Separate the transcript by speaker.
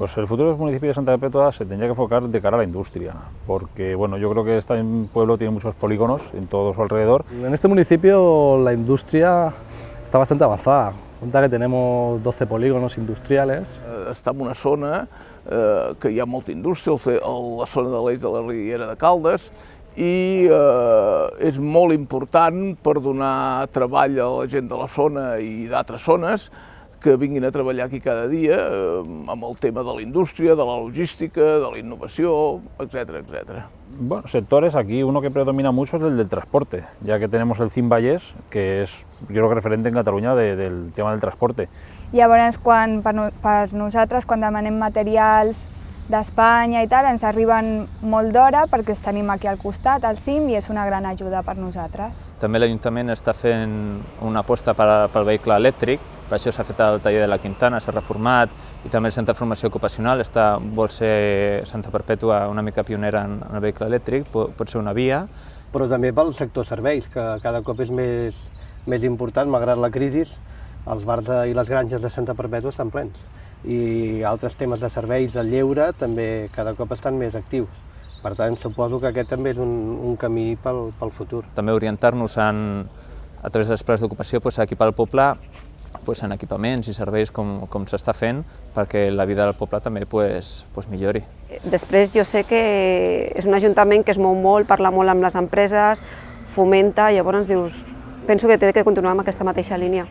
Speaker 1: Pues el futuro del municipio de Santa Perpetua se tendría que enfocar de cara a la industria, porque bueno, yo creo que este pueblo tiene muchos polígonos en todo su alrededor.
Speaker 2: En este municipio la industria está bastante avanzada. Cuenta que tenemos 12 polígonos industriales.
Speaker 3: Està en una zona eh, que hi ha molta indústria, la zona de l'eix de la Riera de Caldes, i eh, és molt important per donar treball a la gent de la zona i d'altres zones que vinguin a treballar aquí cada dia eh, amb el tema de la indústria, de la logística, de la innovació, etc. etc.
Speaker 1: Bueno, sectores, aquí uno que predomina mucho es el del transporte, ya que tenemos el CIM Vallès, que és, jo crec, referente en Catalunya de, del tema del transporte.
Speaker 4: Llavors, quan, per, per nosaltres, quan demanem materials d'Espanya i tal, ens arriben molt d'hora perquè els tenim aquí al costat, al CIM, i és una gran ajuda per nosaltres.
Speaker 5: També l'Ajuntament està fent una aposta pel vehicle elèctric, per això s'ha fet el taller de la Quintana, s'ha reformat, i també el Centre de Formació Ocupacional està, vol ser Santa Perpètua una mica pionera en, en el vehicle elèctric, pot, pot ser una via.
Speaker 6: Però també pel sector serveis, que cada cop és més, més important, malgrat la crisi, els bars de, i les granges de Santa Perpètua estan plens i altres temes de serveis de lleure també cada cop estan més actius. Per tant, suposo que aquest també és un, un camí pel, pel futur.
Speaker 5: També orientar-nos a través dels plans d'ocupació pues, a equipar el poble pues, en equipaments i serveis com, com s'està fent perquè la vida del poble també pues, pues, millori.
Speaker 7: Després jo sé que és un ajuntament que es mou molt, parla molt amb les empreses, fomenta, llavors dius, penso que té que continuar amb aquesta mateixa línia.